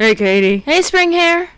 Hey, Katie. Hey, Spring Hair.